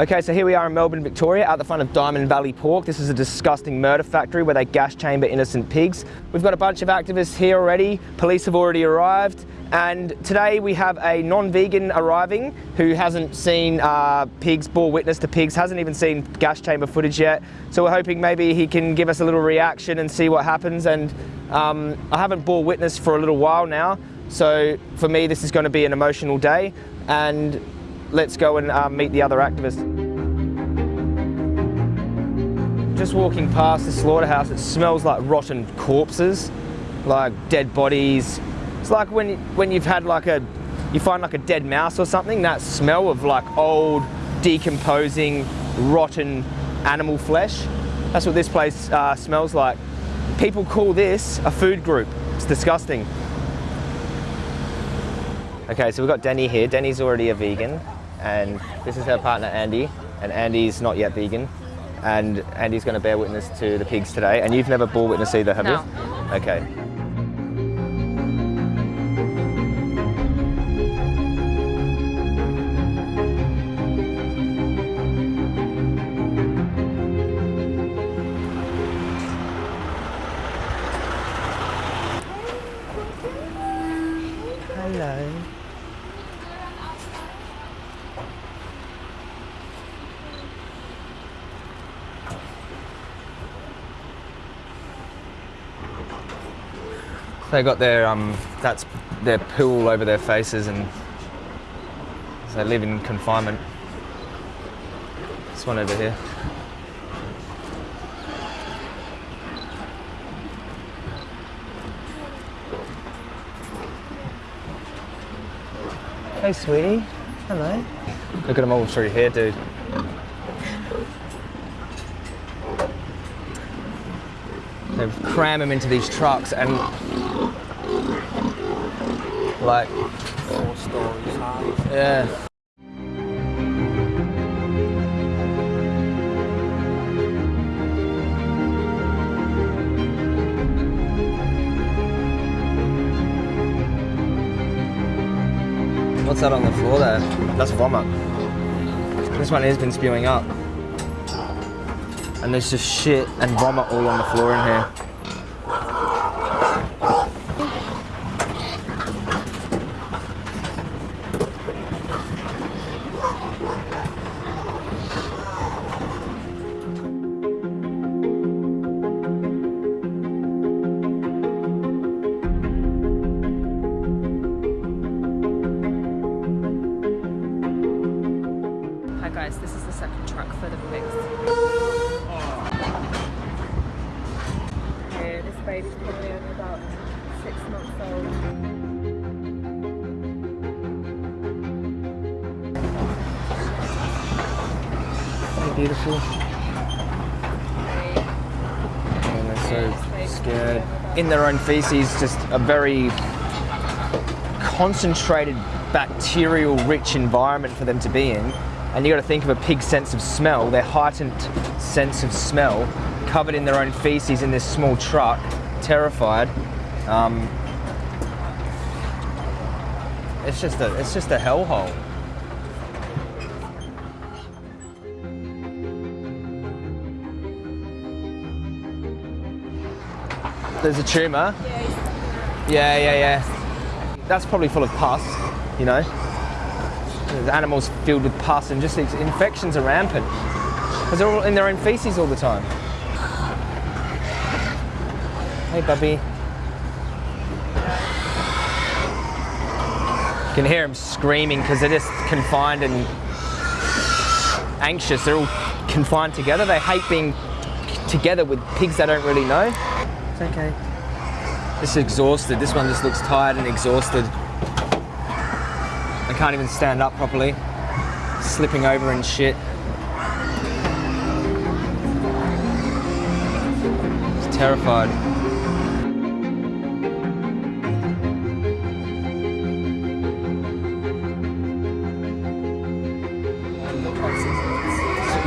Okay, so here we are in Melbourne, Victoria, at the front of Diamond Valley Pork. This is a disgusting murder factory where they gas chamber innocent pigs. We've got a bunch of activists here already. Police have already arrived. And today we have a non-vegan arriving who hasn't seen uh, pigs, bore witness to pigs, hasn't even seen gas chamber footage yet. So we're hoping maybe he can give us a little reaction and see what happens. And um, I haven't bore witness for a little while now. So for me, this is going to be an emotional day. And let's go and um, meet the other activists. Just walking past the slaughterhouse, it smells like rotten corpses, like dead bodies. It's like when, when you've had like a, you find like a dead mouse or something, that smell of like old, decomposing, rotten animal flesh. That's what this place uh, smells like. People call this a food group. It's disgusting. Okay, so we've got Denny here. Denny's already a vegan and this is her partner Andy, and Andy's not yet vegan, and Andy's going to bear witness to the pigs today. And you've never bore witness either, have no. you? Okay. They got their um, that's their pool over their faces, and they live in confinement. This one over here. Hey, sweetie. Hello. Look at them all through here, dude. They cram them into these trucks and like four stories high. Yeah. What's that on the floor there? That's vomit. This one has been spewing up. And there's just shit and vomit all on the floor in here. Beautiful. And they're so scared. In their own feces, just a very concentrated bacterial rich environment for them to be in. And you got to think of a pig's sense of smell, their heightened sense of smell, covered in their own feces in this small truck, terrified. Um, it's just a, it's just a hellhole. There's a tumour. Yeah, yeah, yeah. That's probably full of pus, you know. There's animals filled with pus and just these infections are rampant. Because they're all in their own feces all the time. Hey, Bubby. You can hear them screaming because they're just confined and anxious. They're all confined together. They hate being together with pigs they don't really know. It's okay. This is exhausted. This one just looks tired and exhausted. I can't even stand up properly. Slipping over and shit. It's terrified.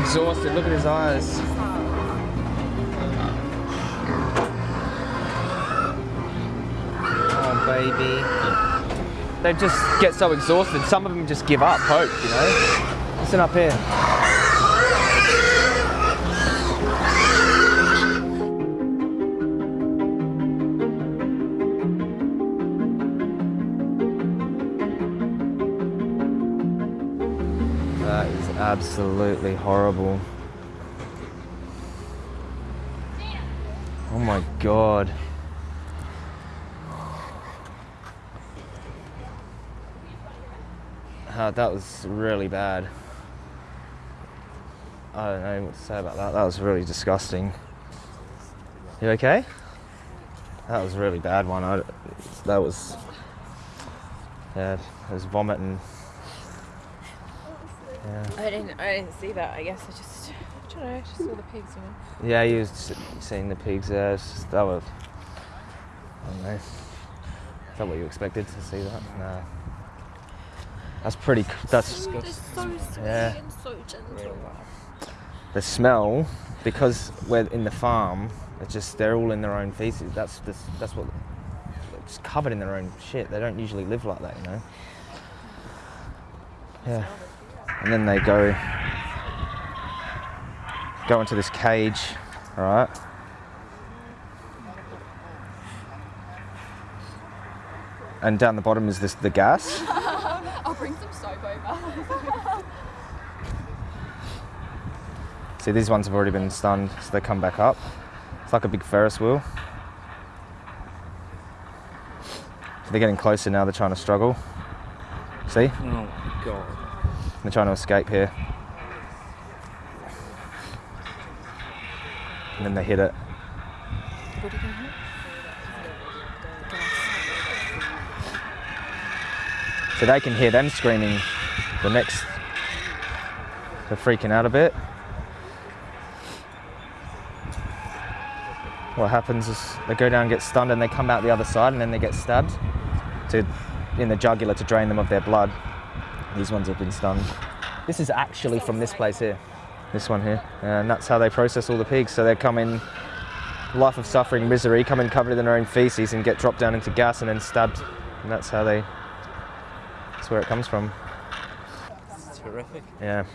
exhausted. Look at his eyes. baby. They just get so exhausted. Some of them just give up hope, you know? Listen up here. That is absolutely horrible. Oh my god. Uh, that was really bad. I don't know what to say about that. That was really disgusting. You okay? That was a really bad one. I, that was. Yeah, it was vomiting. Yeah. I didn't. I didn't see that. I guess I just. I don't know. I just saw the pigs. You know. Yeah, you was seeing the pigs just, that was. I don't know. Is that what you expected to see that? No. That's pretty. That's They're so sweet Yeah. and so gentle. the smell because we're in the farm. It's just they're all in their own feces. That's that's, that's what. It's covered in their own shit. They don't usually live like that, you know. Yeah. And then they go go into this cage, all right? And down the bottom is this the gas. I'll bring some soap over. See, these ones have already been stunned, so they come back up. It's like a big Ferris wheel. So they're getting closer now, they're trying to struggle. See? Oh my god. They're trying to escape here. And then they hit it. So they can hear them screaming the next. They're freaking out a bit. What happens is they go down, get stunned, and they come out the other side, and then they get stabbed to in the jugular to drain them of their blood. These ones have been stunned. This is actually from this place here, this one here, and that's how they process all the pigs. So they come in, life of suffering, misery, come in covered in their own feces, and get dropped down into gas and then stabbed, and that's how they. Where it comes from. It's terrific. Yeah.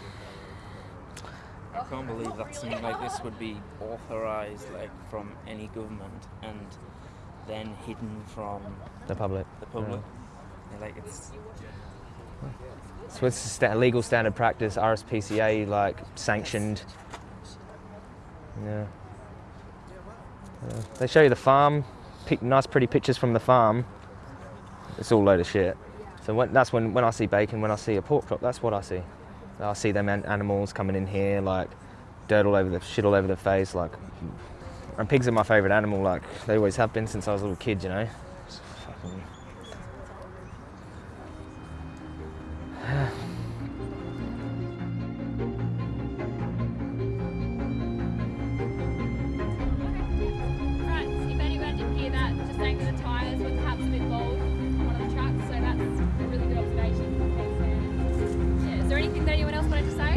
I can't believe that something like this would be authorized like from any government and then hidden from The public. the public. Yeah, Like it's So it's sta- legal standard practice, RSPCA like sanctioned. Yeah. Yeah. They show you the farm, nice pretty pictures from the farm. It's all load of shit. So when, that's when, when I see bacon, when I see a pork chop, that's what I see. I see them animals coming in here, like dirt all over the shit all over their face, like. And pigs are my favourite animal, like they always have been since I was a little kid, you know.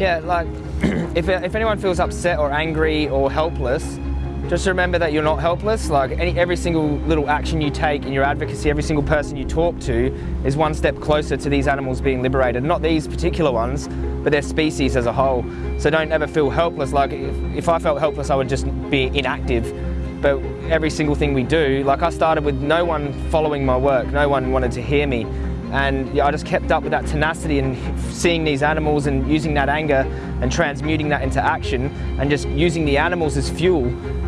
Yeah, like if, if anyone feels upset or angry or helpless, just remember that you're not helpless. Like any, every single little action you take in your advocacy, every single person you talk to is one step closer to these animals being liberated. Not these particular ones, but their species as a whole. So don't ever feel helpless. Like if, if I felt helpless, I would just be inactive. But every single thing we do, like I started with no one following my work, no one wanted to hear me. And yeah, I just kept up with that tenacity and seeing these animals and using that anger and transmuting that into action and just using the animals as fuel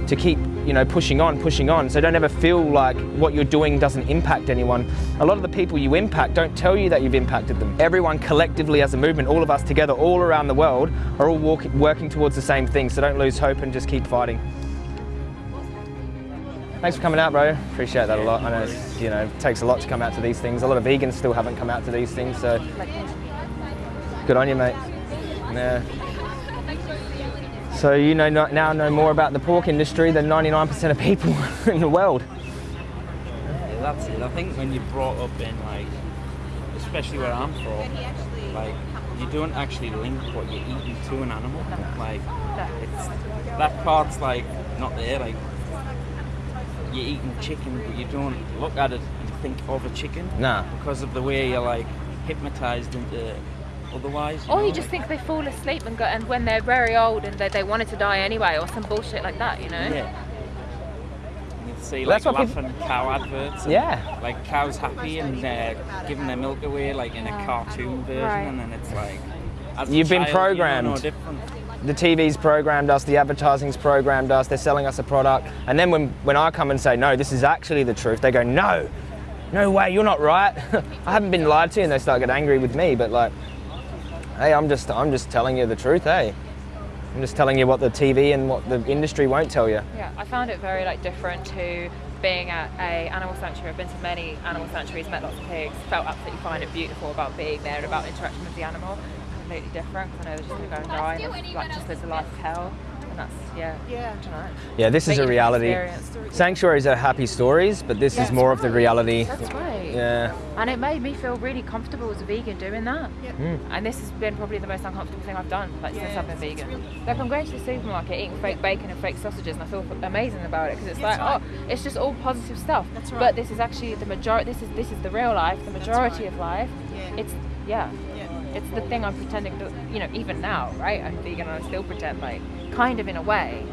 to keep, you know, pushing on, pushing on. So don't ever feel like what you're doing doesn't impact anyone. A lot of the people you impact don't tell you that you've impacted them. Everyone collectively as a movement, all of us together, all around the world, are all walk, working towards the same thing. So don't lose hope and just keep fighting. Thanks for coming out, bro. Appreciate that a lot. I know, it's, you know, it takes a lot to come out to these things. A lot of vegans still haven't come out to these things, so good on you, mate. Yeah. So you know now know more about the pork industry than 99% of people in the world. yeah, that's it. I think when you're brought up in like especially where I'm from, like you don't actually link what you're eating to an animal. Like it's that part's like not there, like you're eating chicken but you don't look at it and think of a chicken. Nah. Because of the way you're like hypnotized into otherwise. Or know, you just like- think they fall asleep and go, and when they're very old and they, they wanted to die anyway, or some bullshit like that, you know? Yeah. You see like that's what peop- laughing cow adverts. and, Yeah. Like cows happy and they're uh, giving their milk away like in a cartoon version, Right. and then it's like as You've been child, you don't know programmed. The TV's programmed us, the advertising's programmed us, they're selling us a product. And then when, when I come and say, no, this is actually the truth, they go, no, no way, you're not right. I haven't been lied to, and they start getting angry with me. But like, hey, I'm just, I'm just telling you the truth, hey. I'm just telling you what the TV and what the industry won't tell you. Yeah, I found it very like different to being at a animal sanctuary. I've been to many animal sanctuaries, met lots of pigs, felt absolutely fine and beautiful about being there and about interaction with the animal. Completely different because I know they're just going to go and die and like just live the life of hell. And that's yeah, Yeah. I don't know. Yeah, this is a reality. experience. Sanctuaries are happy stories, but this is more of the reality. That's right. Yeah. And it made me feel really comfortable as a vegan doing that. Yeah. Mm. And this has been probably the most uncomfortable thing I've done, like since I've been it's- it's vegan. really- Like I'm going to the supermarket eating fake bacon and fake sausages, and I feel amazing about it because it's That's like, right. oh, it's just all positive stuff. That's But this is actually the majority. This is this is the real life, the majority right. of life. Yeah. It's yeah, Yeah. It's the thing I'm pretending to, you know, even now, right? I'm vegan and I still pretend like, kind of in a way,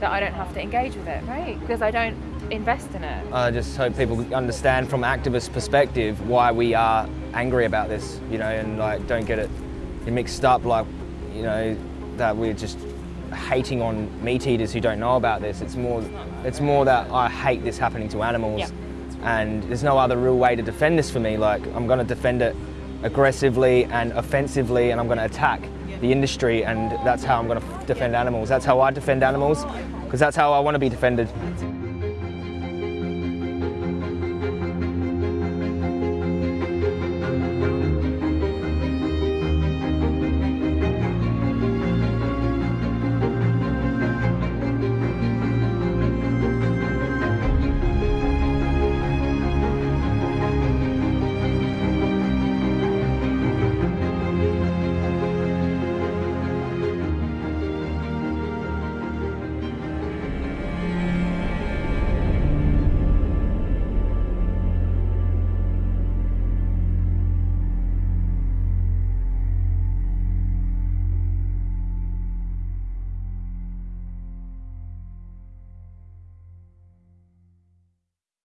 that I don't have to engage with it, right? Because I don't invest in it. I just hope people understand from activist perspective why we are angry about this, you know, and like don't get it mixed up like, you know, that we're just hating on meat eaters who don't know about this. It's more, it's more that I hate this happening to animals, Yeah. and there's no other real way to defend this for me. Like I'm going to defend it aggressively and offensively, and I'm going to attack the industry, and that's how I'm going to defend animals. That's how I defend animals, because that's how I want to be defended.